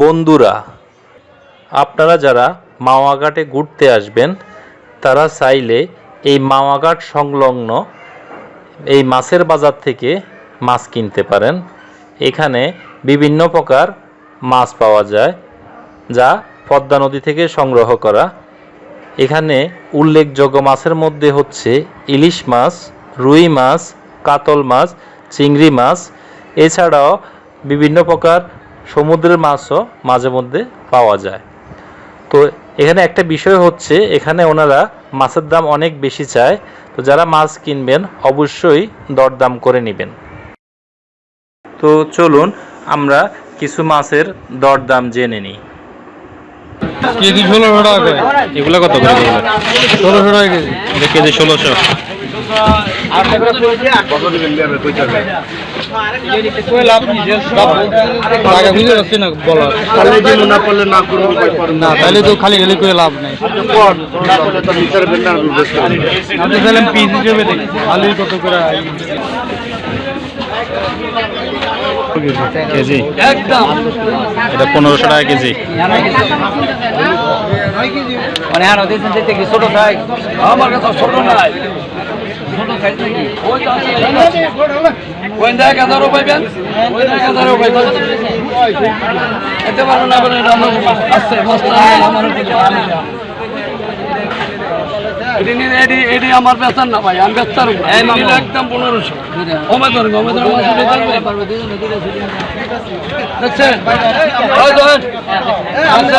বন্ধুরা, আপনারা যারা মাওয়াঘাটে ঘুরতে আসবেন, তারা চাইলে এই মাওয়াঘাট সংলগ্ন এই মাছের বাজার থেকে মাছ কিনতে পারেন। এখানে বিভিন্ন প্রকার মাছ পাওয়া যায়, যা পদ্মা নদী থেকে সংগ্রহ করা। এখানে উল্লেখযোগ্য মাছের মধ্যে হচ্ছে ইলিশ মাছ, রুই মাছ, কাতল মাছ, চিংড়ি মাছ। এছাড়াও বিভিন্ন প্রকার সমুদ্রের মাছও মাঝে মধ্যে পাওয়া যায়। তো এখানে একটা বিষয় হচ্ছে, এখানে ওনারা মাছের দাম অনেক বেশি চায়। তো যারা মাছ কিনবেন, অবশ্যই দরদাম করে নেবেন। তো চলুন, আমরা কিছু মাছের দরদাম জেনে নিই। ষোলোশো টাকা এগুলো কত ষোলোশো টাকা কেজি ষোলোশো। তাহলে তো খালি লাভ কত করে কেজি পনেরোশো টাকা কেজি মানে কি ছোট আমার কাছে ছোট নাই। ওই দেখ হাজারও পাইবেন ওই দেখ হাজারও পাইবেন এতে পারো না বলে এটা আমার এটি আমার বেচার না ভাই আমি বেচার একদম পনেরোশো দেখছেন আচ্ছা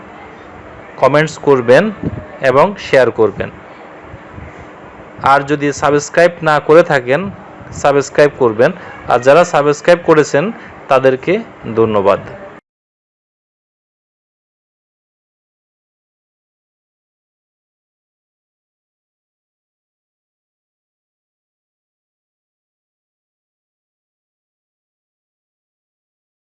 কমেন্টস করবেন এবং শেয়ার করবেন। আর যদি সাবস্ক্রাইব না করে থাকেন সাবস্ক্রাইব করবেন। আর যারা সাবস্ক্রাইব করেছেন, তাদেরকে ধন্যবাদ।